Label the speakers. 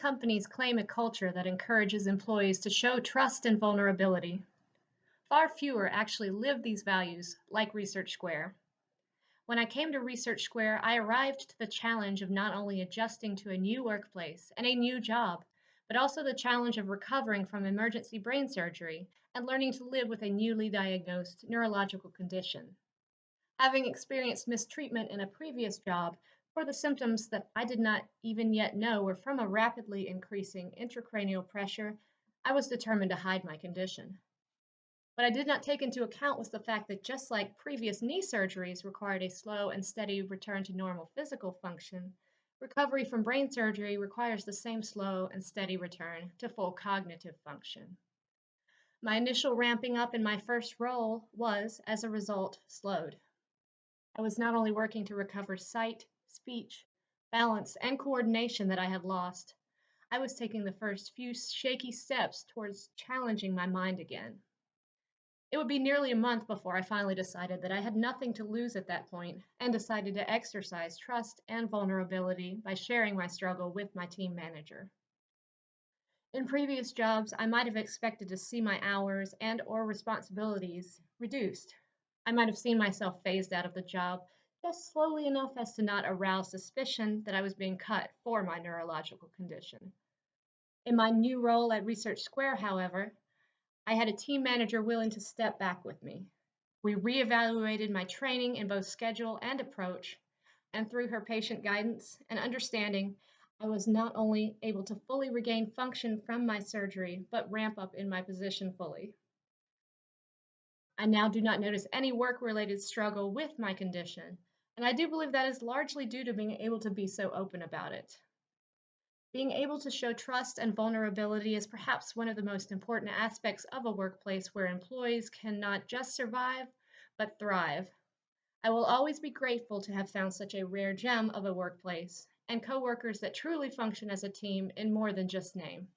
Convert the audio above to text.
Speaker 1: companies claim a culture that encourages employees to show trust and vulnerability. Far fewer actually live these values, like Research Square. When I came to Research Square, I arrived to the challenge of not only adjusting to a new workplace and a new job, but also the challenge of recovering from emergency brain surgery and learning to live with a newly diagnosed neurological condition. Having experienced mistreatment in a previous job for the symptoms that I did not even yet know were from a rapidly increasing intracranial pressure, I was determined to hide my condition. What I did not take into account was the fact that just like previous knee surgeries required a slow and steady return to normal physical function, recovery from brain surgery requires the same slow and steady return to full cognitive function. My initial ramping up in my first role was, as a result, slowed. I was not only working to recover sight, speech, balance, and coordination that I had lost, I was taking the first few shaky steps towards challenging my mind again. It would be nearly a month before I finally decided that I had nothing to lose at that point and decided to exercise trust and vulnerability by sharing my struggle with my team manager. In previous jobs, I might have expected to see my hours and or responsibilities reduced. I might have seen myself phased out of the job just slowly enough as to not arouse suspicion that I was being cut for my neurological condition. In my new role at Research Square, however, I had a team manager willing to step back with me. We reevaluated my training in both schedule and approach, and through her patient guidance and understanding, I was not only able to fully regain function from my surgery, but ramp up in my position fully. I now do not notice any work related struggle with my condition, and I do believe that is largely due to being able to be so open about it. Being able to show trust and vulnerability is perhaps one of the most important aspects of a workplace where employees can not just survive, but thrive. I will always be grateful to have found such a rare gem of a workplace and coworkers that truly function as a team in more than just name.